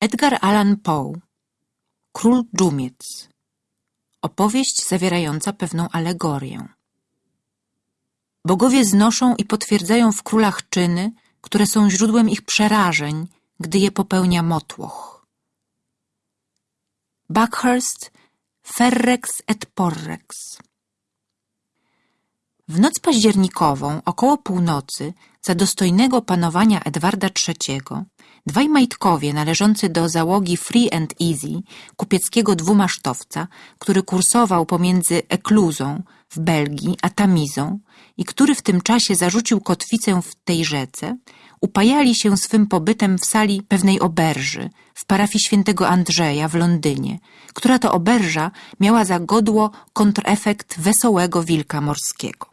Edgar Allan Poe Król Dżumiec Opowieść zawierająca pewną alegorię. Bogowie znoszą i potwierdzają w królach czyny, które są źródłem ich przerażeń, gdy je popełnia motłoch. Buckhurst Ferrex et Porrex W noc październikową, około północy, za dostojnego panowania Edwarda III, dwaj majtkowie należący do załogi Free and Easy, kupieckiego dwumasztowca, który kursował pomiędzy Ekluzą w Belgii a Tamizą i który w tym czasie zarzucił kotwicę w tej rzece, upajali się swym pobytem w sali pewnej oberży w parafii świętego Andrzeja w Londynie, która to oberża miała za godło kontrefekt wesołego wilka morskiego.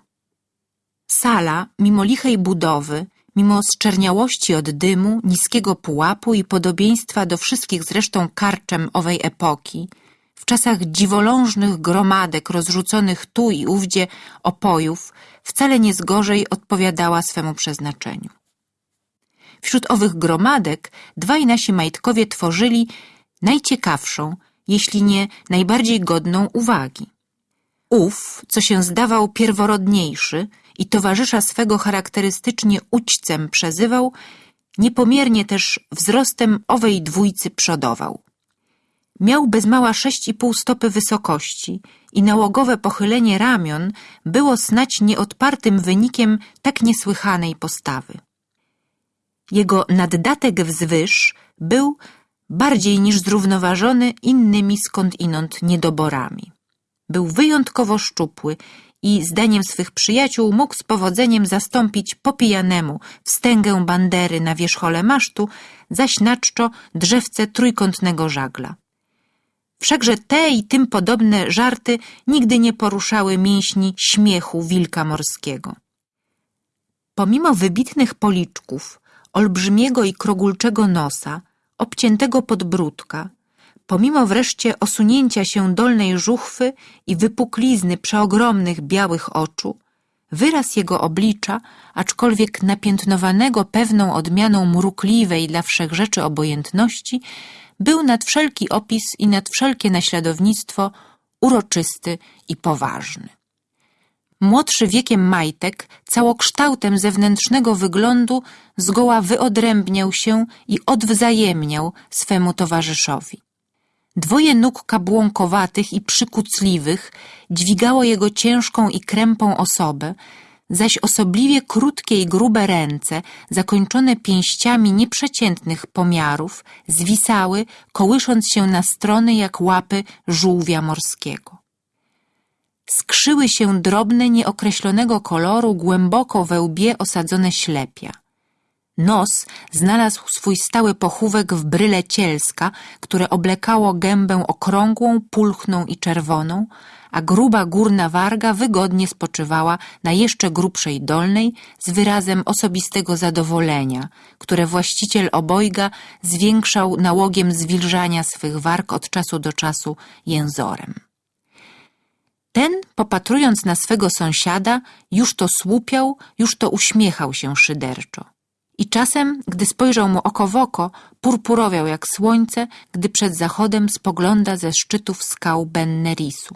Sala, mimo lichej budowy, mimo zczerniałości od dymu, niskiego pułapu i podobieństwa do wszystkich zresztą karczem owej epoki, w czasach dziwolążnych gromadek rozrzuconych tu i ówdzie opojów, wcale nie zgorzej odpowiadała swemu przeznaczeniu. Wśród owych gromadek dwaj nasi majtkowie tworzyli najciekawszą, jeśli nie najbardziej godną uwagi. Ów, co się zdawał pierworodniejszy i towarzysza swego charakterystycznie ućcem przezywał, niepomiernie też wzrostem owej dwójcy przodował. Miał bez mała sześć i pół stopy wysokości i nałogowe pochylenie ramion było snać nieodpartym wynikiem tak niesłychanej postawy. Jego naddatek wzwyż był bardziej niż zrównoważony innymi skądinąd niedoborami. Był wyjątkowo szczupły i zdaniem swych przyjaciół mógł z powodzeniem zastąpić popijanemu wstęgę bandery na wierzchole masztu, zaś drzewce trójkątnego żagla. Wszakże te i tym podobne żarty nigdy nie poruszały mięśni śmiechu wilka morskiego. Pomimo wybitnych policzków, olbrzymiego i krogulczego nosa, obciętego podbródka, pomimo wreszcie osunięcia się dolnej żuchwy i wypuklizny przeogromnych białych oczu, wyraz jego oblicza, aczkolwiek napiętnowanego pewną odmianą mrukliwej dla wszechrzeczy obojętności, był nad wszelki opis i nad wszelkie naśladownictwo uroczysty i poważny. Młodszy wiekiem majtek, całokształtem zewnętrznego wyglądu zgoła wyodrębniał się i odwzajemniał swemu towarzyszowi. Dwoje nóg kabłąkowatych i przykucliwych dźwigało jego ciężką i krępą osobę, zaś osobliwie krótkie i grube ręce, zakończone pięściami nieprzeciętnych pomiarów, zwisały, kołysząc się na strony jak łapy żółwia morskiego. Skrzyły się drobne, nieokreślonego koloru, głęboko we łbie osadzone ślepia. Nos znalazł swój stały pochówek w bryle cielska, które oblekało gębę okrągłą, pulchną i czerwoną, a gruba górna warga wygodnie spoczywała na jeszcze grubszej dolnej z wyrazem osobistego zadowolenia, które właściciel obojga zwiększał nałogiem zwilżania swych warg od czasu do czasu jęzorem. Ten, popatrując na swego sąsiada, już to słupiał, już to uśmiechał się szyderczo. I czasem, gdy spojrzał mu oko w oko, purpurowiał jak słońce, gdy przed zachodem spogląda ze szczytów skał Bennerisu.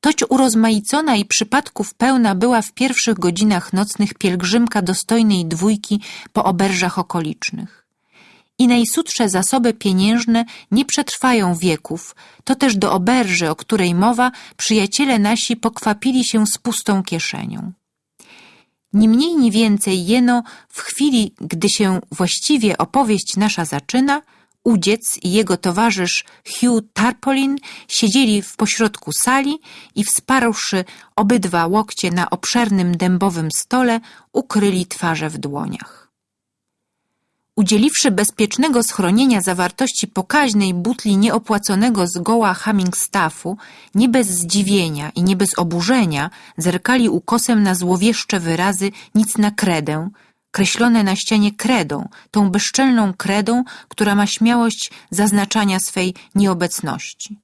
Toć urozmaicona i przypadków pełna była w pierwszych godzinach nocnych pielgrzymka dostojnej dwójki po oberżach okolicznych. I najsudsze zasoby pieniężne nie przetrwają wieków, to też do oberży, o której mowa, przyjaciele nasi pokwapili się z pustą kieszenią. Ni mniej, ni więcej jeno w chwili, gdy się właściwie opowieść nasza zaczyna, udziec i jego towarzysz Hugh Tarpolin siedzieli w pośrodku sali i wsparłszy obydwa łokcie na obszernym dębowym stole, ukryli twarze w dłoniach. Udzieliwszy bezpiecznego schronienia zawartości pokaźnej butli nieopłaconego zgoła Hummingstaffu, nie bez zdziwienia i nie bez oburzenia zerkali ukosem na złowieszcze wyrazy nic na kredę, kreślone na ścianie kredą, tą bezczelną kredą, która ma śmiałość zaznaczania swej nieobecności.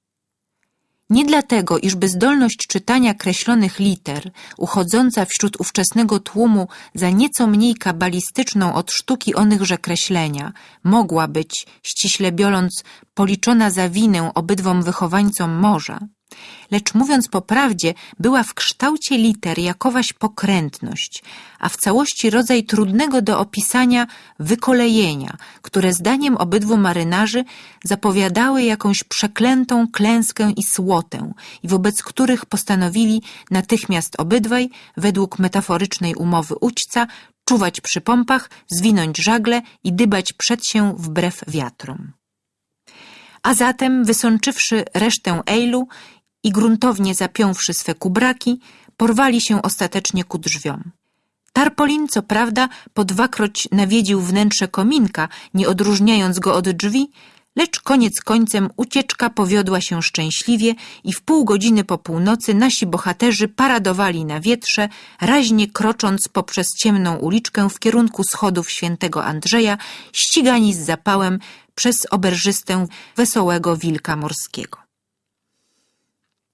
Nie dlatego, iżby zdolność czytania kreślonych liter, uchodząca wśród ówczesnego tłumu za nieco mniej kabalistyczną od sztuki onychże kreślenia, mogła być, ściśle biorąc, policzona za winę obydwom wychowańcom morza, lecz mówiąc po prawdzie, była w kształcie liter jakowaś pokrętność, a w całości rodzaj trudnego do opisania wykolejenia, które zdaniem obydwu marynarzy zapowiadały jakąś przeklętą klęskę i słotę i wobec których postanowili natychmiast obydwaj, według metaforycznej umowy ućca, czuwać przy pompach, zwinąć żagle i dybać przed się wbrew wiatrom. A zatem, wysączywszy resztę ejlu i gruntownie zapiąwszy swe kubraki, porwali się ostatecznie ku drzwiom. Tarpolin, co prawda, po dwakroć nawiedził wnętrze kominka, nie odróżniając go od drzwi, lecz koniec końcem ucieczka powiodła się szczęśliwie i w pół godziny po północy nasi bohaterzy paradowali na wietrze, raźnie krocząc poprzez ciemną uliczkę w kierunku schodów świętego Andrzeja, ścigani z zapałem przez oberżystę wesołego wilka morskiego.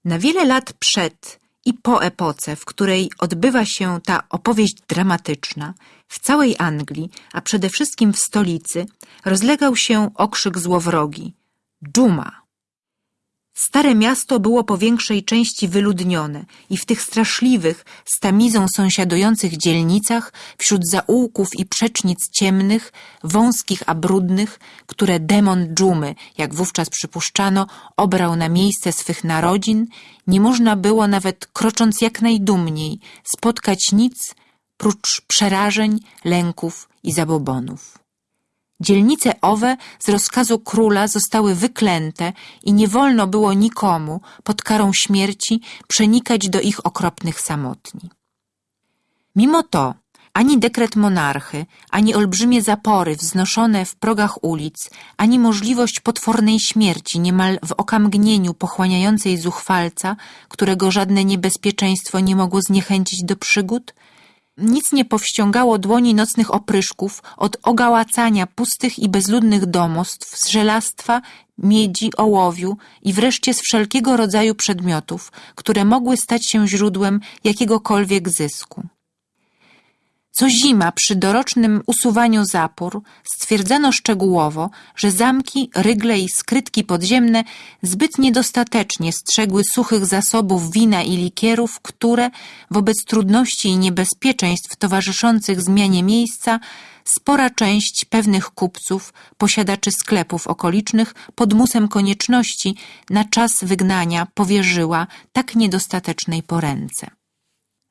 Na wiele lat przed i po epoce, w której odbywa się ta opowieść dramatyczna, w całej Anglii, a przede wszystkim w stolicy, rozlegał się okrzyk złowrogi – dżuma. Stare miasto było po większej części wyludnione i w tych straszliwych, z tamizą sąsiadujących dzielnicach, wśród zaułków i przecznic ciemnych, wąskich a brudnych, które demon dżumy, jak wówczas przypuszczano, obrał na miejsce swych narodzin, nie można było nawet krocząc jak najdumniej spotkać nic prócz przerażeń, lęków i zabobonów. Dzielnice owe z rozkazu króla zostały wyklęte i nie wolno było nikomu pod karą śmierci przenikać do ich okropnych samotni. Mimo to ani dekret monarchy, ani olbrzymie zapory wznoszone w progach ulic, ani możliwość potwornej śmierci niemal w okamgnieniu pochłaniającej zuchwalca, którego żadne niebezpieczeństwo nie mogło zniechęcić do przygód, nic nie powściągało dłoni nocnych opryszków od ogałacania pustych i bezludnych domostw z żelastwa, miedzi, ołowiu i wreszcie z wszelkiego rodzaju przedmiotów, które mogły stać się źródłem jakiegokolwiek zysku. Co zima przy dorocznym usuwaniu zapór stwierdzano szczegółowo, że zamki, rygle i skrytki podziemne zbyt niedostatecznie strzegły suchych zasobów wina i likierów, które wobec trudności i niebezpieczeństw towarzyszących zmianie miejsca spora część pewnych kupców, posiadaczy sklepów okolicznych pod musem konieczności na czas wygnania powierzyła tak niedostatecznej poręce.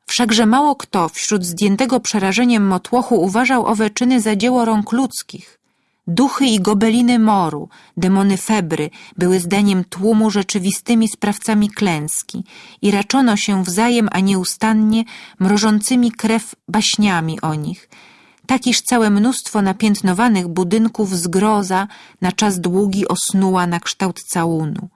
Wszakże mało kto wśród zdjętego przerażeniem motłochu uważał owe czyny za dzieło rąk ludzkich. Duchy i gobeliny moru, demony febry były zdaniem tłumu rzeczywistymi sprawcami klęski i raczono się wzajem, a nieustannie mrożącymi krew baśniami o nich, takiż całe mnóstwo napiętnowanych budynków zgroza na czas długi osnuła na kształt całunu.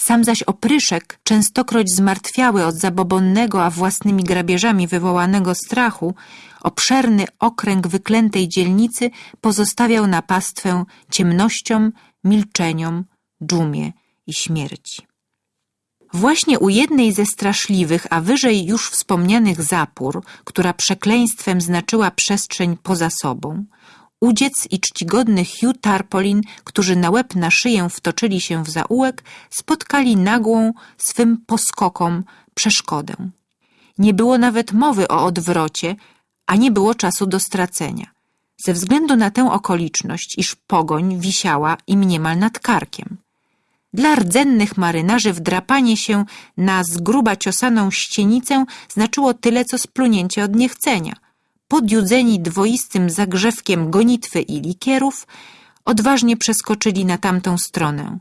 Sam zaś opryszek, częstokroć zmartwiały od zabobonnego, a własnymi grabieżami wywołanego strachu, obszerny okręg wyklętej dzielnicy pozostawiał na pastwę ciemnościom, milczeniom, dżumie i śmierci. Właśnie u jednej ze straszliwych, a wyżej już wspomnianych zapór, która przekleństwem znaczyła przestrzeń poza sobą, Udziec i czcigodny Hugh Tarpolin, którzy na łeb na szyję wtoczyli się w zaułek, spotkali nagłą swym poskokom przeszkodę. Nie było nawet mowy o odwrocie, a nie było czasu do stracenia. Ze względu na tę okoliczność, iż pogoń wisiała im niemal nad karkiem. Dla rdzennych marynarzy wdrapanie się na zgruba ciosaną ścienicę znaczyło tyle, co splunięcie od niechcenia – podjudzeni dwoistym zagrzewkiem gonitwy i likierów, odważnie przeskoczyli na tamtą stronę.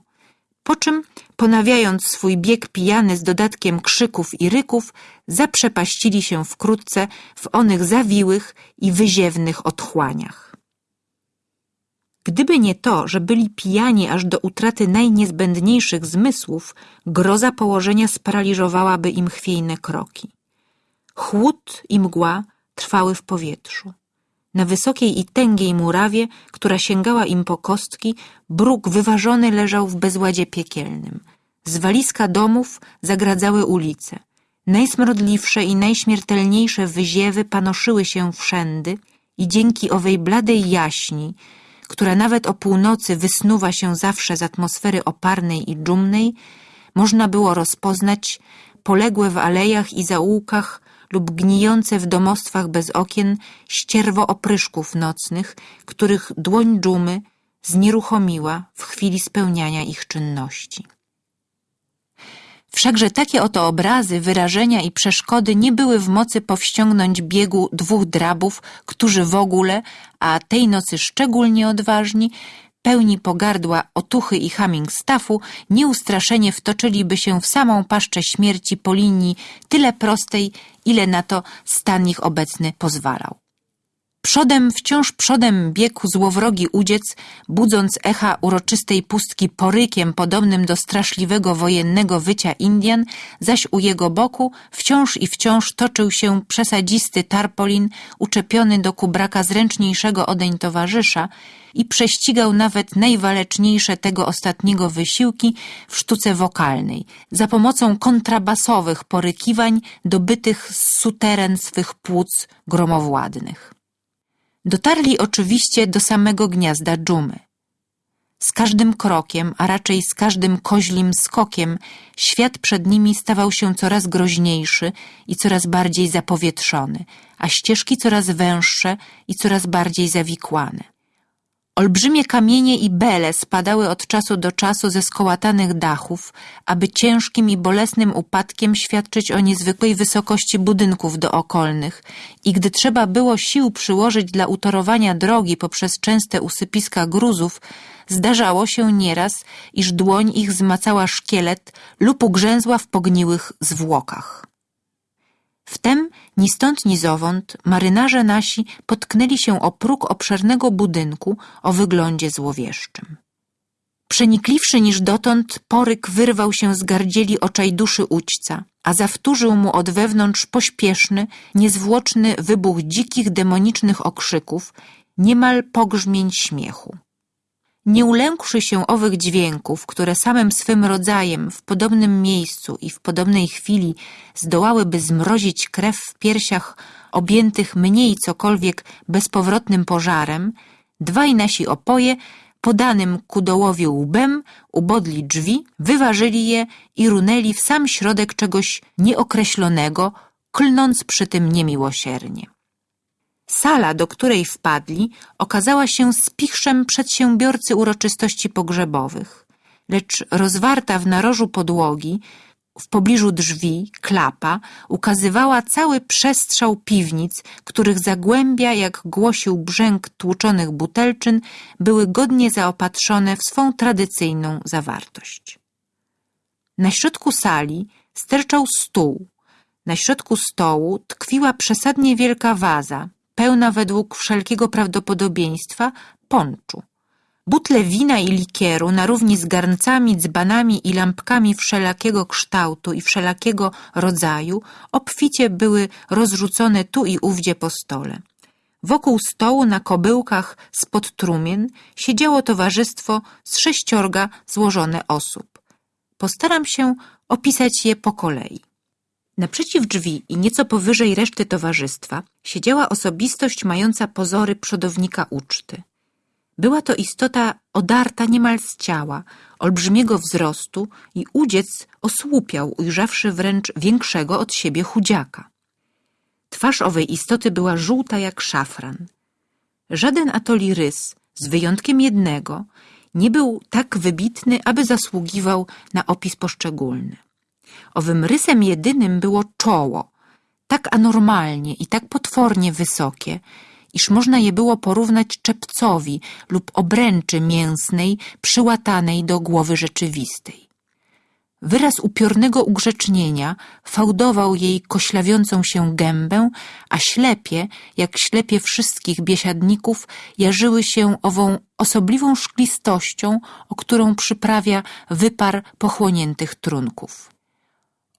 Po czym, ponawiając swój bieg pijany z dodatkiem krzyków i ryków, zaprzepaścili się wkrótce w onych zawiłych i wyziewnych otchłaniach. Gdyby nie to, że byli pijani aż do utraty najniezbędniejszych zmysłów, groza położenia sparaliżowałaby im chwiejne kroki. Chłód i mgła trwały w powietrzu. Na wysokiej i tęgiej murawie, która sięgała im po kostki, bruk wyważony leżał w bezładzie piekielnym. zwaliska domów zagradzały ulice. Najsmrodliwsze i najśmiertelniejsze wyziewy panoszyły się wszędy i dzięki owej bladej jaśni, która nawet o północy wysnuwa się zawsze z atmosfery oparnej i dżumnej, można było rozpoznać poległe w alejach i zaułkach lub gnijące w domostwach bez okien ścierwo opryszków nocnych, których dłoń dżumy znieruchomiła w chwili spełniania ich czynności. Wszakże takie oto obrazy, wyrażenia i przeszkody nie były w mocy powściągnąć biegu dwóch drabów, którzy w ogóle, a tej nocy szczególnie odważni, pełni pogardła otuchy i Hamingstaffu, nieustraszenie wtoczyliby się w samą paszczę śmierci po linii tyle prostej, ile na to stan ich obecny pozwalał. Przodem, wciąż przodem biegł złowrogi udziec, budząc echa uroczystej pustki porykiem podobnym do straszliwego wojennego wycia Indian, zaś u jego boku wciąż i wciąż toczył się przesadzisty tarpolin uczepiony do kubraka zręczniejszego odeń towarzysza i prześcigał nawet najwaleczniejsze tego ostatniego wysiłki w sztuce wokalnej, za pomocą kontrabasowych porykiwań dobytych z suteren swych płuc gromowładnych. Dotarli oczywiście do samego gniazda dżumy. Z każdym krokiem, a raczej z każdym koźlim skokiem, świat przed nimi stawał się coraz groźniejszy i coraz bardziej zapowietrzony, a ścieżki coraz węższe i coraz bardziej zawikłane. Olbrzymie kamienie i bele spadały od czasu do czasu ze skołatanych dachów, aby ciężkim i bolesnym upadkiem świadczyć o niezwykłej wysokości budynków dookolnych i gdy trzeba było sił przyłożyć dla utorowania drogi poprzez częste usypiska gruzów, zdarzało się nieraz, iż dłoń ich zmacała szkielet lub ugrzęzła w pogniłych zwłokach. Wtem ni stąd ni zowąd marynarze nasi potknęli się o próg obszernego budynku o wyglądzie złowieszczym. Przenikliwszy niż dotąd, poryk wyrwał się z gardzieli oczaj duszy ućca, a zawtórzył mu od wewnątrz pośpieszny, niezwłoczny wybuch dzikich, demonicznych okrzyków, niemal pogrzmień śmiechu. Nie ulękłszy się owych dźwięków, które samym swym rodzajem w podobnym miejscu i w podobnej chwili zdołałyby zmrozić krew w piersiach objętych mniej cokolwiek bezpowrotnym pożarem, dwaj nasi opoje podanym ku dołowi łbem ubodli drzwi, wyważyli je i runęli w sam środek czegoś nieokreślonego, klnąc przy tym niemiłosiernie. Sala, do której wpadli, okazała się spichrzem przedsiębiorcy uroczystości pogrzebowych, lecz rozwarta w narożu podłogi, w pobliżu drzwi, klapa, ukazywała cały przestrzał piwnic, których zagłębia, jak głosił brzęk tłuczonych butelczyn, były godnie zaopatrzone w swą tradycyjną zawartość. Na środku sali sterczał stół. Na środku stołu tkwiła przesadnie wielka waza, pełna według wszelkiego prawdopodobieństwa ponczu. Butle wina i likieru na równi z garncami, dzbanami i lampkami wszelakiego kształtu i wszelakiego rodzaju obficie były rozrzucone tu i ówdzie po stole. Wokół stołu na kobyłkach spod trumien siedziało towarzystwo z sześciorga złożone osób. Postaram się opisać je po kolei. Naprzeciw drzwi i nieco powyżej reszty towarzystwa siedziała osobistość mająca pozory przodownika uczty. Była to istota odarta niemal z ciała, olbrzymiego wzrostu i udziec osłupiał, ujrzawszy wręcz większego od siebie chudziaka. Twarz owej istoty była żółta jak szafran. Żaden atoli rys, z wyjątkiem jednego, nie był tak wybitny, aby zasługiwał na opis poszczególny. Owym rysem jedynym było czoło, tak anormalnie i tak potwornie wysokie, iż można je było porównać czepcowi lub obręczy mięsnej przyłatanej do głowy rzeczywistej. Wyraz upiornego ugrzecznienia fałdował jej koślawiącą się gębę, a ślepie, jak ślepie wszystkich biesiadników, jarzyły się ową osobliwą szklistością, o którą przyprawia wypar pochłoniętych trunków.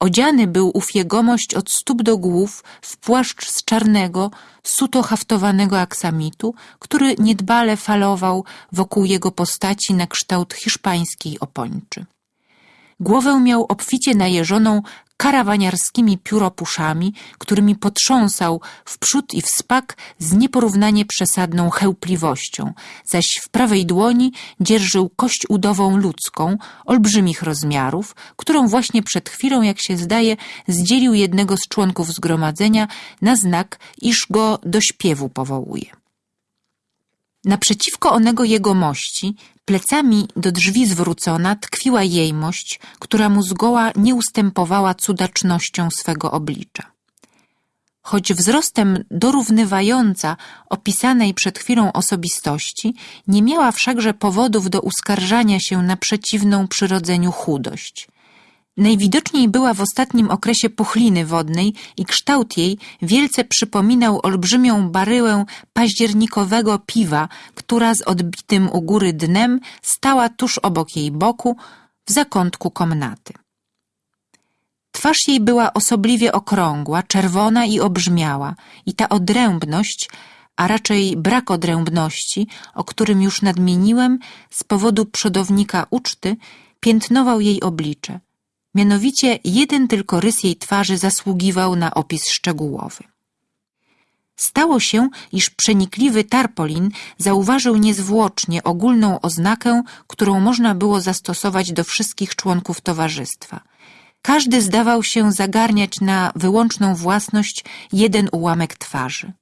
Odziany był ów jegomość od stóp do głów w płaszcz z czarnego, suto haftowanego aksamitu, który niedbale falował wokół jego postaci na kształt hiszpańskiej opończy. Głowę miał obficie najeżoną karawaniarskimi pióropuszami, którymi potrząsał w przód i w spak z nieporównanie przesadną chełpliwością, zaś w prawej dłoni dzierżył kość udową ludzką, olbrzymich rozmiarów, którą właśnie przed chwilą, jak się zdaje, zdzielił jednego z członków zgromadzenia na znak, iż go do śpiewu powołuje. Naprzeciwko onego jegomości, plecami do drzwi zwrócona, tkwiła jejmość, która mu zgoła nie ustępowała cudacznością swego oblicza. Choć wzrostem dorównywająca opisanej przed chwilą osobistości, nie miała wszakże powodów do uskarżania się na przeciwną przyrodzeniu chudość – Najwidoczniej była w ostatnim okresie puchliny wodnej i kształt jej wielce przypominał olbrzymią baryłę październikowego piwa, która z odbitym u góry dnem stała tuż obok jej boku w zakątku komnaty. Twarz jej była osobliwie okrągła, czerwona i obrzmiała i ta odrębność, a raczej brak odrębności, o którym już nadmieniłem, z powodu przodownika uczty, piętnował jej oblicze – Mianowicie jeden tylko rys jej twarzy zasługiwał na opis szczegółowy. Stało się, iż przenikliwy Tarpolin zauważył niezwłocznie ogólną oznakę, którą można było zastosować do wszystkich członków towarzystwa. Każdy zdawał się zagarniać na wyłączną własność jeden ułamek twarzy.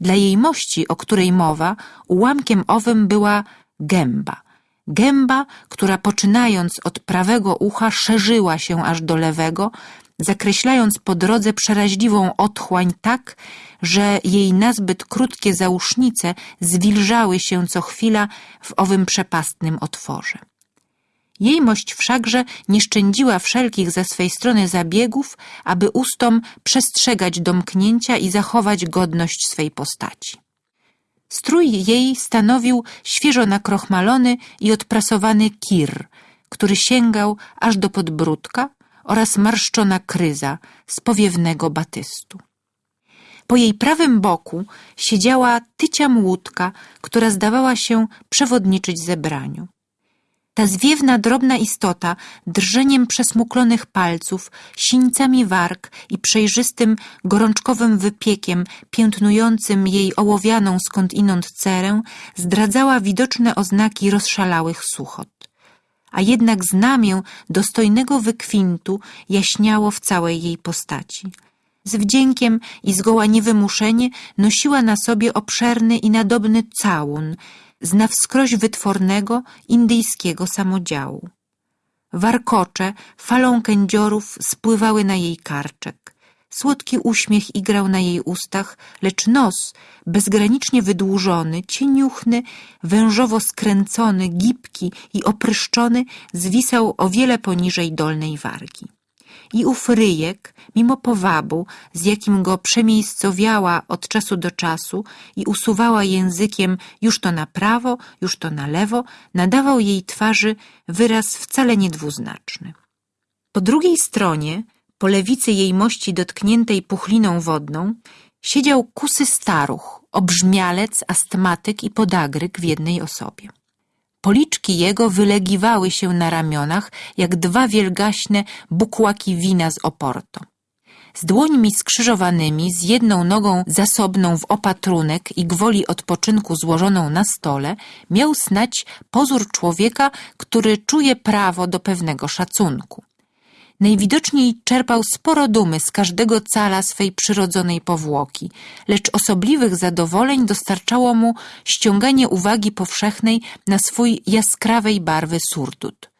Dla jej mości, o której mowa, ułamkiem owym była gęba – Gęba, która poczynając od prawego ucha szerzyła się aż do lewego, zakreślając po drodze przeraźliwą otchłań tak, że jej nazbyt krótkie zausznice zwilżały się co chwila w owym przepastnym otworze. Jejmość wszakże nie szczędziła wszelkich ze swej strony zabiegów, aby ustom przestrzegać domknięcia i zachować godność swej postaci. Strój jej stanowił świeżo nakrochmalony i odprasowany kir, który sięgał aż do podbródka oraz marszczona kryza z powiewnego batystu. Po jej prawym boku siedziała tycia młódka, która zdawała się przewodniczyć zebraniu. Ta zwiewna, drobna istota, drżeniem przesmuklonych palców, sińcami warg i przejrzystym, gorączkowym wypiekiem piętnującym jej ołowianą skądinąd cerę, zdradzała widoczne oznaki rozszalałych suchot. A jednak znamię dostojnego wykwintu jaśniało w całej jej postaci. Z wdziękiem i zgoła niewymuszenie nosiła na sobie obszerny i nadobny całun, z na wskroś wytwornego indyjskiego samodziału. Warkocze falą kędziorów spływały na jej karczek. Słodki uśmiech igrał na jej ustach, lecz nos, bezgranicznie wydłużony, cieniuchny, wężowo skręcony, gibki i opryszczony, zwisał o wiele poniżej dolnej wargi i ów ryjek, mimo powabu, z jakim go przemiejscowiała od czasu do czasu i usuwała językiem już to na prawo, już to na lewo, nadawał jej twarzy wyraz wcale niedwuznaczny. Po drugiej stronie, po lewicy jej mości dotkniętej puchliną wodną, siedział kusy staruch, obrzmialec, astmatyk i podagryk w jednej osobie. Policzki jego wylegiwały się na ramionach, jak dwa wielgaśne bukłaki wina z Oporto. Z dłońmi skrzyżowanymi, z jedną nogą zasobną w opatrunek i gwoli odpoczynku złożoną na stole, miał snać pozór człowieka, który czuje prawo do pewnego szacunku. Najwidoczniej czerpał sporo dumy z każdego cala swej przyrodzonej powłoki, lecz osobliwych zadowoleń dostarczało mu ściąganie uwagi powszechnej na swój jaskrawej barwy surdut.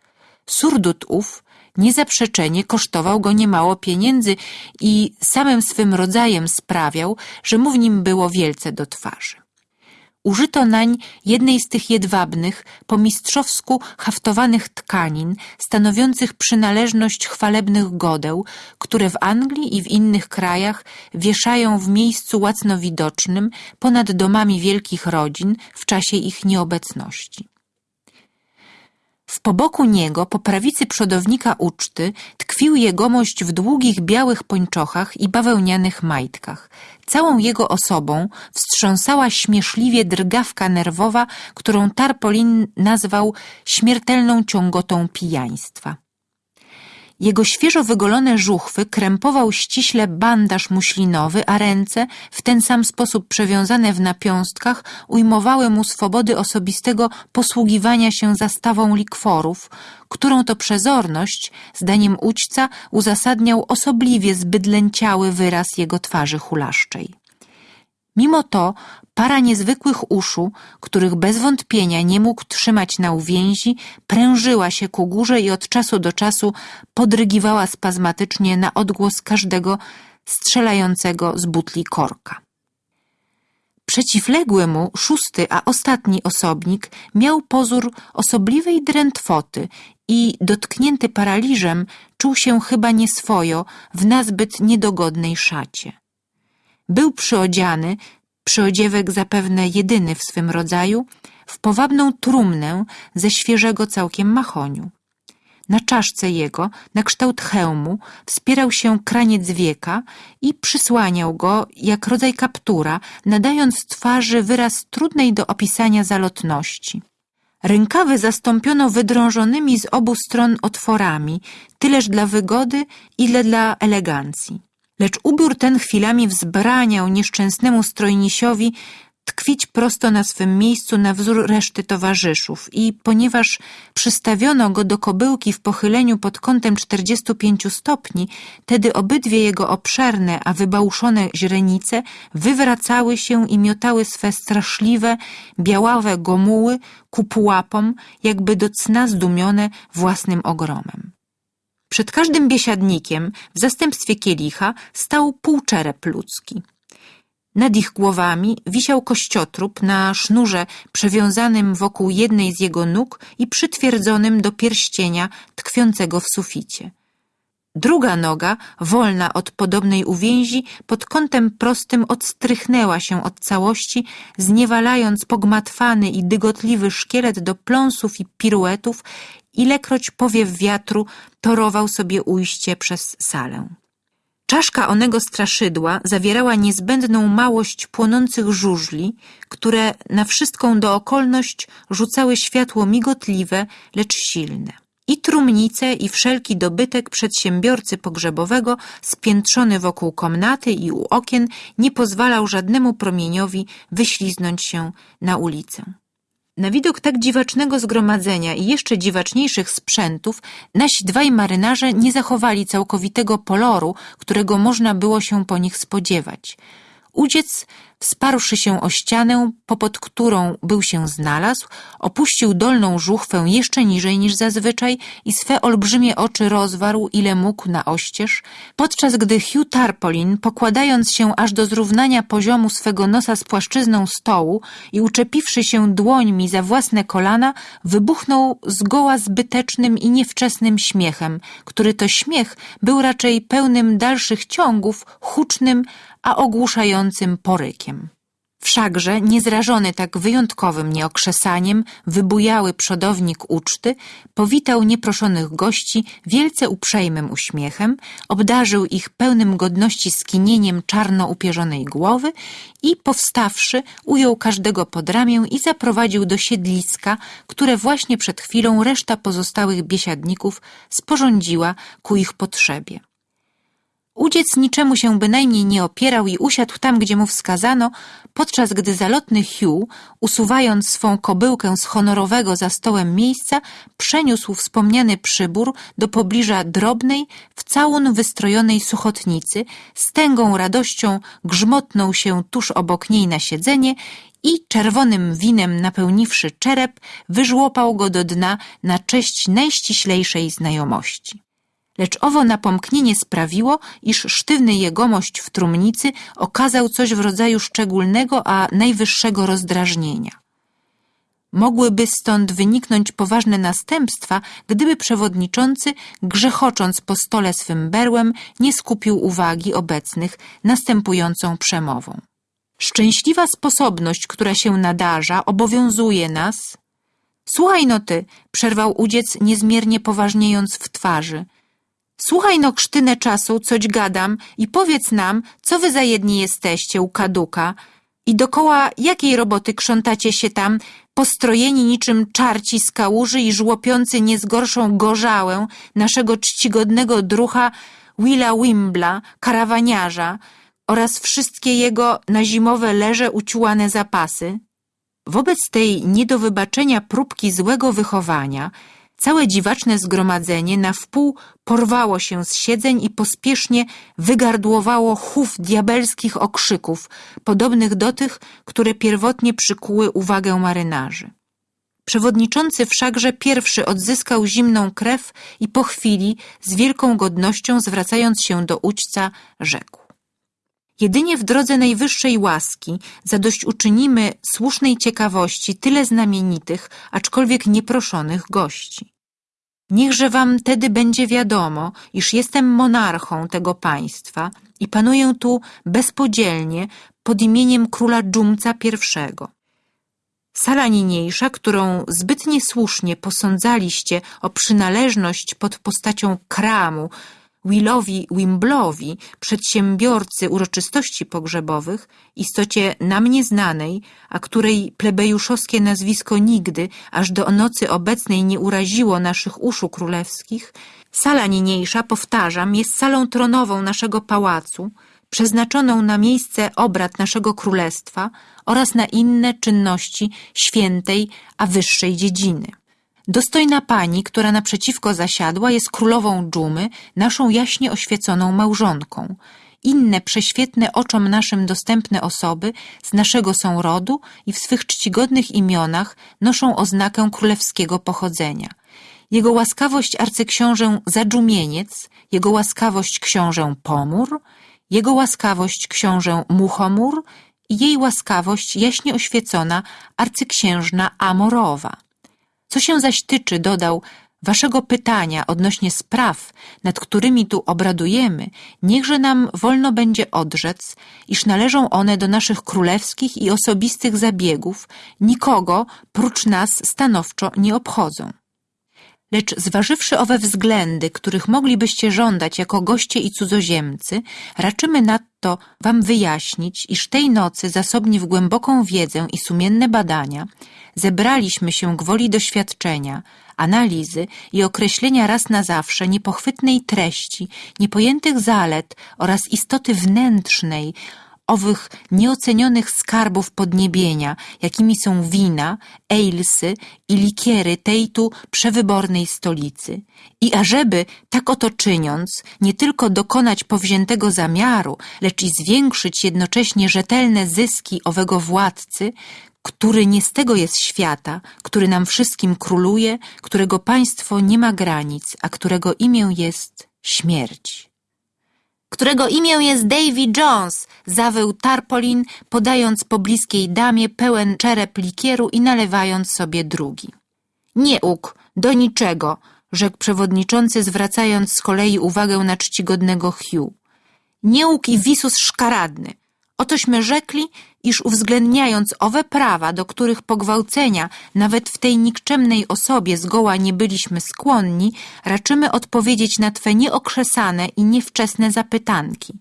Surdut ów niezaprzeczenie kosztował go niemało pieniędzy i samym swym rodzajem sprawiał, że mu w nim było wielce do twarzy. Użyto nań jednej z tych jedwabnych, po mistrzowsku haftowanych tkanin, stanowiących przynależność chwalebnych godeł, które w Anglii i w innych krajach wieszają w miejscu łacno widocznym ponad domami wielkich rodzin w czasie ich nieobecności. W poboku niego, po prawicy przodownika uczty, tkwił jegomość w długich białych pończochach i bawełnianych majtkach. Całą jego osobą wstrząsała śmieszliwie drgawka nerwowa, którą Tarpolin nazwał śmiertelną ciągotą pijaństwa. Jego świeżo wygolone żuchwy krępował ściśle bandaż muślinowy, a ręce, w ten sam sposób przewiązane w napiąstkach, ujmowały mu swobody osobistego posługiwania się zastawą likworów, którą to przezorność, zdaniem ućca, uzasadniał osobliwie zbydlęciały wyraz jego twarzy hulaszczej. Mimo to para niezwykłych uszu, których bez wątpienia nie mógł trzymać na uwięzi, prężyła się ku górze i od czasu do czasu podrygiwała spazmatycznie na odgłos każdego strzelającego z butli korka. Przeciwległy mu szósty, a ostatni osobnik miał pozór osobliwej drętwoty i dotknięty paraliżem czuł się chyba nieswojo w nazbyt niedogodnej szacie. Był przyodziany, przyodziewek zapewne jedyny w swym rodzaju, w powabną trumnę ze świeżego całkiem mahoniu. Na czaszce jego, na kształt hełmu, wspierał się kraniec wieka i przysłaniał go jak rodzaj kaptura, nadając twarzy wyraz trudnej do opisania zalotności. Rękawy zastąpiono wydrążonymi z obu stron otworami, tyleż dla wygody, ile dla elegancji. Lecz ubiór ten chwilami wzbraniał nieszczęsnemu strojnisiowi tkwić prosto na swym miejscu na wzór reszty towarzyszów i ponieważ przystawiono go do kobyłki w pochyleniu pod kątem 45 stopni, tedy obydwie jego obszerne, a wybałuszone źrenice wywracały się i miotały swe straszliwe, białawe gomuły ku pułapom, jakby do cna zdumione własnym ogromem. Przed każdym biesiadnikiem w zastępstwie kielicha stał półczerep ludzki. Nad ich głowami wisiał kościotrup na sznurze przewiązanym wokół jednej z jego nóg i przytwierdzonym do pierścienia tkwiącego w suficie. Druga noga, wolna od podobnej uwięzi, pod kątem prostym odstrychnęła się od całości, zniewalając pogmatwany i dygotliwy szkielet do pląsów i piruetów, ilekroć powiew wiatru torował sobie ujście przez salę. Czaszka onego straszydła zawierała niezbędną małość płonących żużli, które na wszystką dookolność rzucały światło migotliwe, lecz silne. I trumnice, i wszelki dobytek przedsiębiorcy pogrzebowego, spiętrzony wokół komnaty i u okien, nie pozwalał żadnemu promieniowi wyśliznąć się na ulicę. Na widok tak dziwacznego zgromadzenia i jeszcze dziwaczniejszych sprzętów nasi dwaj marynarze nie zachowali całkowitego poloru, którego można było się po nich spodziewać. Udziec Wsparłszy się o ścianę, popod którą był się znalazł, opuścił dolną żuchwę jeszcze niżej niż zazwyczaj i swe olbrzymie oczy rozwarł, ile mógł na oścież, podczas gdy Hugh Tarpolin, pokładając się aż do zrównania poziomu swego nosa z płaszczyzną stołu i uczepiwszy się dłońmi za własne kolana, wybuchnął zgoła zbytecznym i niewczesnym śmiechem, który to śmiech był raczej pełnym dalszych ciągów, hucznym, a ogłuszającym porykiem. Wszakże, niezrażony tak wyjątkowym nieokrzesaniem, wybujały przodownik uczty powitał nieproszonych gości wielce uprzejmym uśmiechem, obdarzył ich pełnym godności skinieniem czarno upierzonej głowy i powstawszy, ujął każdego pod ramię i zaprowadził do siedliska, które właśnie przed chwilą reszta pozostałych biesiadników sporządziła ku ich potrzebie. Udziec niczemu się bynajmniej nie opierał i usiadł tam, gdzie mu wskazano, podczas gdy zalotny Hugh, usuwając swą kobyłkę z honorowego za stołem miejsca, przeniósł wspomniany przybór do pobliża drobnej, w całun wystrojonej suchotnicy, z tęgą radością grzmotnął się tuż obok niej na siedzenie i czerwonym winem napełniwszy czerep, wyżłopał go do dna na cześć najściślejszej znajomości lecz owo napomknienie sprawiło, iż sztywny jegomość w trumnicy okazał coś w rodzaju szczególnego, a najwyższego rozdrażnienia. Mogłyby stąd wyniknąć poważne następstwa, gdyby przewodniczący, grzechocząc po stole swym berłem, nie skupił uwagi obecnych następującą przemową. Szczęśliwa sposobność, która się nadarza, obowiązuje nas. Słuchaj no ty, przerwał udziec niezmiernie poważniejąc w twarzy – Słuchaj no krztynę czasu, coć gadam i powiedz nam, co wy za jedni jesteście u kaduka i dokoła jakiej roboty krzątacie się tam, postrojeni niczym czarci z kałuży i żłopiący nie z gorszą gorzałę naszego czcigodnego drucha Willa Wimbla, karawaniarza oraz wszystkie jego na zimowe leże uciułane zapasy. Wobec tej nie do wybaczenia próbki złego wychowania całe dziwaczne zgromadzenie na wpół porwało się z siedzeń i pospiesznie wygardłowało chów diabelskich okrzyków, podobnych do tych, które pierwotnie przykuły uwagę marynarzy. Przewodniczący wszakże pierwszy odzyskał zimną krew i po chwili, z wielką godnością zwracając się do ućca, rzekł. Jedynie w drodze najwyższej łaski zadośćuczynimy słusznej ciekawości tyle znamienitych, aczkolwiek nieproszonych gości. Niechże wam tedy będzie wiadomo, iż jestem monarchą tego państwa i panuję tu bezpodzielnie pod imieniem króla Dżumca I. Sala niniejsza, którą zbyt niesłusznie posądzaliście o przynależność pod postacią kramu Willowi Wimblowi, przedsiębiorcy uroczystości pogrzebowych, istocie nam nieznanej, a której plebejuszowskie nazwisko nigdy, aż do nocy obecnej nie uraziło naszych uszu królewskich, sala niniejsza, powtarzam, jest salą tronową naszego pałacu, przeznaczoną na miejsce obrad naszego królestwa oraz na inne czynności świętej, a wyższej dziedziny. Dostojna pani, która naprzeciwko zasiadła, jest królową dżumy, naszą jaśnie oświeconą małżonką. Inne prześwietne oczom naszym dostępne osoby z naszego są rodu i w swych czcigodnych imionach noszą oznakę królewskiego pochodzenia. Jego łaskawość arcyksiążę Zadżumieniec, jego łaskawość książę Pomór, jego łaskawość książę Muchomór i jej łaskawość jaśnie oświecona arcyksiężna Amorowa. Co się zaś tyczy, dodał, waszego pytania odnośnie spraw, nad którymi tu obradujemy, niechże nam wolno będzie odrzec, iż należą one do naszych królewskich i osobistych zabiegów, nikogo prócz nas stanowczo nie obchodzą. Lecz zważywszy owe względy, których moglibyście żądać jako goście i cudzoziemcy, raczymy nadto wam wyjaśnić, iż tej nocy, zasobni w głęboką wiedzę i sumienne badania, zebraliśmy się gwoli doświadczenia, analizy i określenia raz na zawsze niepochwytnej treści, niepojętych zalet oraz istoty wnętrznej, owych nieocenionych skarbów podniebienia, jakimi są wina, ejlsy i likiery tej tu przewybornej stolicy. I ażeby, tak oto czyniąc, nie tylko dokonać powziętego zamiaru, lecz i zwiększyć jednocześnie rzetelne zyski owego władcy, który nie z tego jest świata, który nam wszystkim króluje, którego państwo nie ma granic, a którego imię jest śmierć którego imię jest Davy Jones, zawył Tarpolin, podając pobliskiej damie pełen czerep likieru i nalewając sobie drugi. Nie uk, do niczego, rzekł przewodniczący, zwracając z kolei uwagę na czcigodnego Hugh. Nie uk i wisus szkaradny. Otośmy rzekli, iż uwzględniając owe prawa, do których pogwałcenia nawet w tej nikczemnej osobie zgoła nie byliśmy skłonni, raczymy odpowiedzieć na Twe nieokrzesane i niewczesne zapytanki.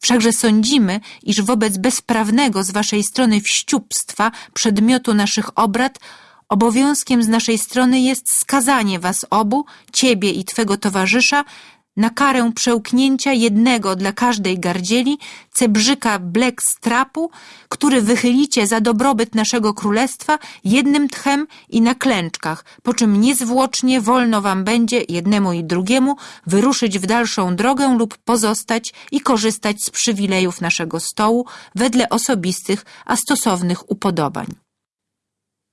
Wszakże sądzimy, iż wobec bezprawnego z Waszej strony wściubstwa przedmiotu naszych obrad obowiązkiem z naszej strony jest skazanie Was obu, Ciebie i Twego towarzysza, na karę przełknięcia jednego dla każdej gardzieli cebrzyka black strapu, który wychylicie za dobrobyt naszego królestwa jednym tchem i na klęczkach, po czym niezwłocznie wolno wam będzie jednemu i drugiemu wyruszyć w dalszą drogę lub pozostać i korzystać z przywilejów naszego stołu wedle osobistych, a stosownych upodobań.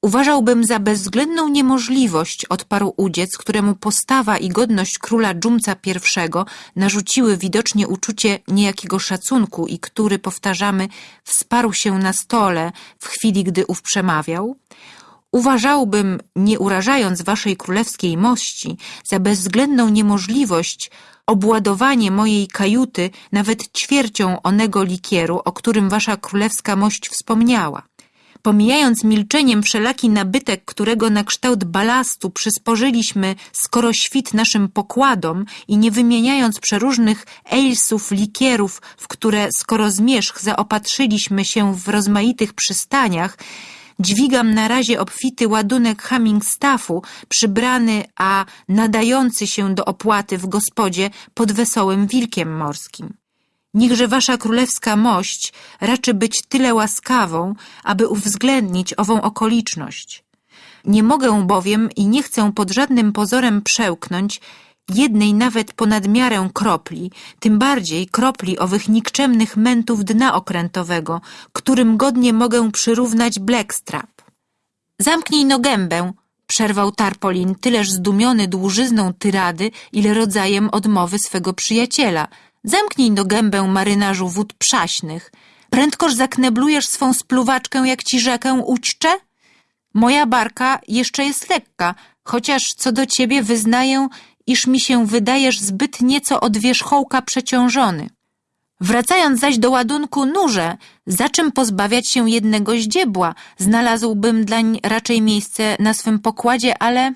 Uważałbym za bezwzględną niemożliwość, odparł udziec, któremu postawa i godność króla Dżumca I narzuciły widocznie uczucie niejakiego szacunku i który, powtarzamy, wsparł się na stole w chwili, gdy ów przemawiał. Uważałbym, nie urażając waszej królewskiej mości, za bezwzględną niemożliwość obładowanie mojej kajuty nawet ćwiercią onego likieru, o którym wasza królewska mość wspomniała pomijając milczeniem wszelaki nabytek, którego na kształt balastu przysporzyliśmy skoro świt naszym pokładom i nie wymieniając przeróżnych ejsów, likierów, w które skoro zmierzch zaopatrzyliśmy się w rozmaitych przystaniach, dźwigam na razie obfity ładunek Hummingstaffu, przybrany, a nadający się do opłaty w gospodzie pod wesołym wilkiem morskim. Niechże wasza królewska mość raczy być tyle łaskawą, aby uwzględnić ową okoliczność. Nie mogę bowiem i nie chcę pod żadnym pozorem przełknąć jednej nawet ponad miarę kropli, tym bardziej kropli owych nikczemnych mętów dna okrętowego, którym godnie mogę przyrównać Blackstrap. Zamknij no gębę, przerwał Tarpolin, tyleż zdumiony dłużyzną tyrady, ile rodzajem odmowy swego przyjaciela. Zamknij no gębę, marynarzu wód przaśnych. Prędkoż zakneblujesz swą spluwaczkę, jak ci rzekę ućcze? Moja barka jeszcze jest lekka, chociaż co do ciebie wyznaję, iż mi się wydajesz zbyt nieco od wierzchołka przeciążony. Wracając zaś do ładunku nurze, za czym pozbawiać się jednego ździebła? Znalazłbym dlań raczej miejsce na swym pokładzie, ale...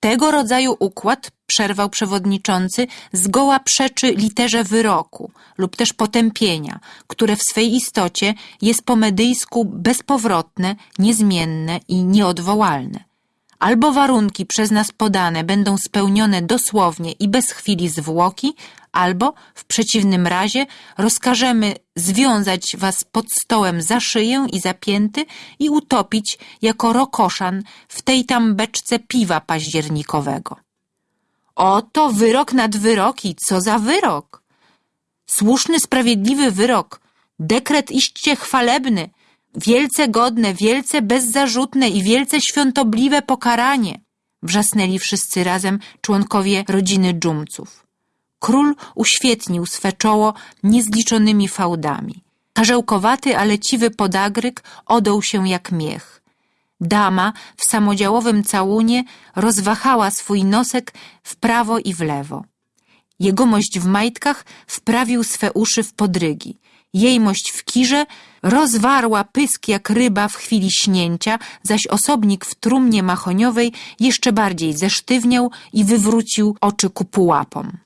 Tego rodzaju układ, przerwał przewodniczący, zgoła przeczy literze wyroku lub też potępienia, które w swej istocie jest po medyjsku bezpowrotne, niezmienne i nieodwołalne. Albo warunki przez nas podane będą spełnione dosłownie i bez chwili zwłoki, albo w przeciwnym razie rozkażemy związać was pod stołem za szyję i za pięty i utopić jako rokoszan w tej tam beczce piwa październikowego. Oto wyrok nad wyroki, co za wyrok! Słuszny, sprawiedliwy wyrok, dekret iście chwalebny, wielce godne, wielce bezzarzutne i wielce świątobliwe pokaranie, wrzasnęli wszyscy razem członkowie rodziny dżumców. Król uświetnił swe czoło niezliczonymi fałdami. Karzełkowaty, ale ciwy podagryk odął się jak miech. Dama w samodziałowym całunie rozwahała swój nosek w prawo i w lewo. Jegomość w majtkach wprawił swe uszy w podrygi. Jejmość w kirze rozwarła pysk jak ryba w chwili śnięcia, zaś osobnik w trumnie mahoniowej jeszcze bardziej zesztywniał i wywrócił oczy ku pułapom.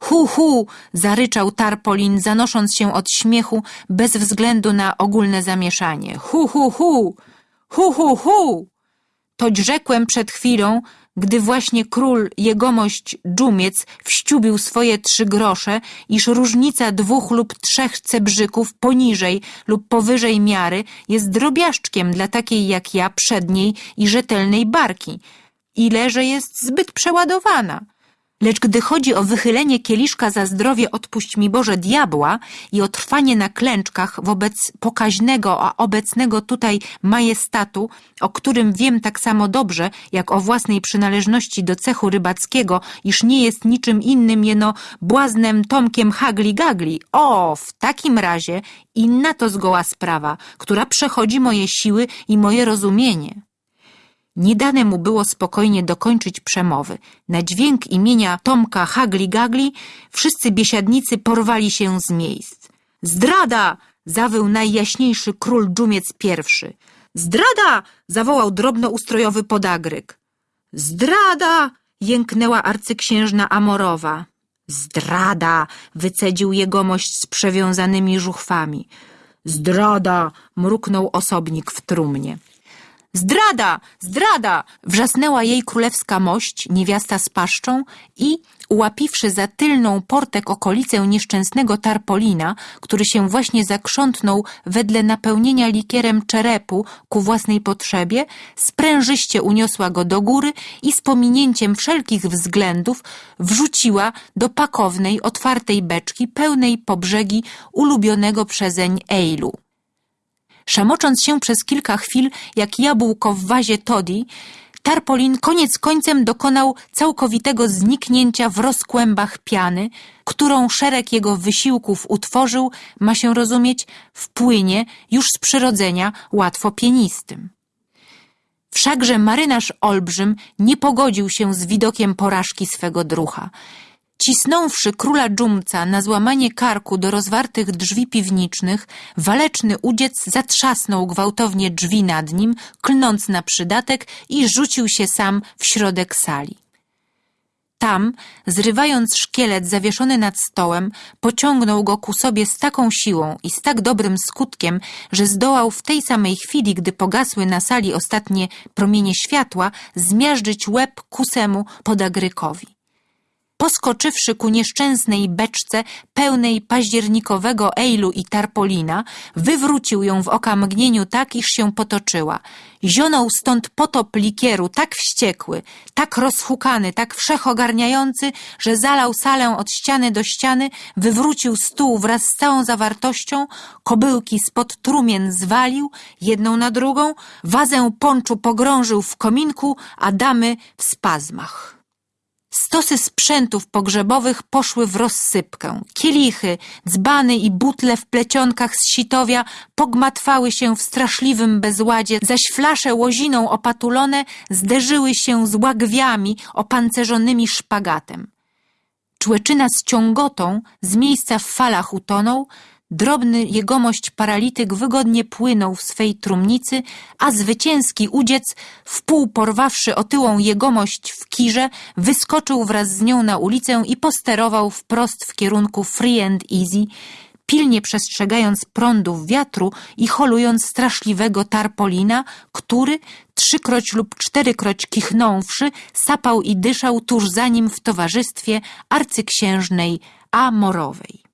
Hu, hu! zaryczał Tarpolin, zanosząc się od śmiechu bez względu na ogólne zamieszanie. Hu, hu, hu! Hu, hu, hu! Toć rzekłem przed chwilą, gdy właśnie król jegomość dżumiec wściubił swoje trzy grosze, iż różnica dwóch lub trzech cebrzyków poniżej lub powyżej miary jest drobiażdżkiem dla takiej jak ja przedniej i rzetelnej barki, ile że jest zbyt przeładowana. Lecz gdy chodzi o wychylenie kieliszka za zdrowie odpuść mi Boże diabła i o trwanie na klęczkach wobec pokaźnego, a obecnego tutaj majestatu, o którym wiem tak samo dobrze, jak o własnej przynależności do cechu rybackiego, iż nie jest niczym innym jeno błaznem Tomkiem Hagli-Gagli. O, w takim razie inna to zgoła sprawa, która przechodzi moje siły i moje rozumienie. Nie dane mu było spokojnie dokończyć przemowy. Na dźwięk imienia Tomka Hagli-Gagli wszyscy biesiadnicy porwali się z miejsc. Zdrada! zawył najjaśniejszy król dżumiec pierwszy. Zdrada! zawołał drobnoustrojowy podagryk. Zdrada! jęknęła arcyksiężna Amorowa. Zdrada! wycedził jegomość z przewiązanymi żuchwami. Zdrada! mruknął osobnik w trumnie. Zdrada! Zdrada! Wrzasnęła jej królewska mość, niewiasta z paszczą i, ułapiwszy za tylną portek okolicę nieszczęsnego Tarpolina, który się właśnie zakrzątnął wedle napełnienia likierem czerepu ku własnej potrzebie, sprężyście uniosła go do góry i z pominięciem wszelkich względów wrzuciła do pakownej, otwartej beczki pełnej po brzegi ulubionego przezeń ejlu. Szamocząc się przez kilka chwil jak jabłko w wazie Toddy, Tarpolin koniec końcem dokonał całkowitego zniknięcia w rozkłębach piany, którą szereg jego wysiłków utworzył, ma się rozumieć, w płynie już z przyrodzenia łatwo pienistym. Wszakże marynarz olbrzym nie pogodził się z widokiem porażki swego drucha. Cisnąwszy króla dżumca na złamanie karku do rozwartych drzwi piwniczych, waleczny udziec zatrzasnął gwałtownie drzwi nad nim, klnąc na przydatek i rzucił się sam w środek sali. Tam, zrywając szkielet zawieszony nad stołem, pociągnął go ku sobie z taką siłą i z tak dobrym skutkiem, że zdołał w tej samej chwili, gdy pogasły na sali ostatnie promienie światła, zmiażdżyć łeb kusemu podagrykowi. Poskoczywszy ku nieszczęsnej beczce pełnej październikowego ejlu i tarpolina, wywrócił ją w oka mgnieniu tak, iż się potoczyła. Zionął stąd potop likieru, tak wściekły, tak rozhukany, tak wszechogarniający, że zalał salę od ściany do ściany, wywrócił stół wraz z całą zawartością, kobyłki spod trumien zwalił, jedną na drugą, wazę ponczu pogrążył w kominku, a damy w spazmach. Stosy sprzętów pogrzebowych poszły w rozsypkę. Kielichy, dzbany i butle w plecionkach z sitowia pogmatwały się w straszliwym bezładzie, zaś flasze łoziną opatulone zderzyły się z łagwiami opancerzonymi szpagatem. Człeczyna z ciągotą z miejsca w falach utonął, drobny jegomość paralityk wygodnie płynął w swej trumnicy, a zwycięski udziec, wpół porwawszy otyłą jegomość w kirze, wyskoczył wraz z nią na ulicę i posterował wprost w kierunku Free and Easy, pilnie przestrzegając prądów wiatru i holując straszliwego tarpolina, który, trzykroć lub czterykroć kichnąwszy, sapał i dyszał tuż za nim w towarzystwie arcyksiężnej Amorowej.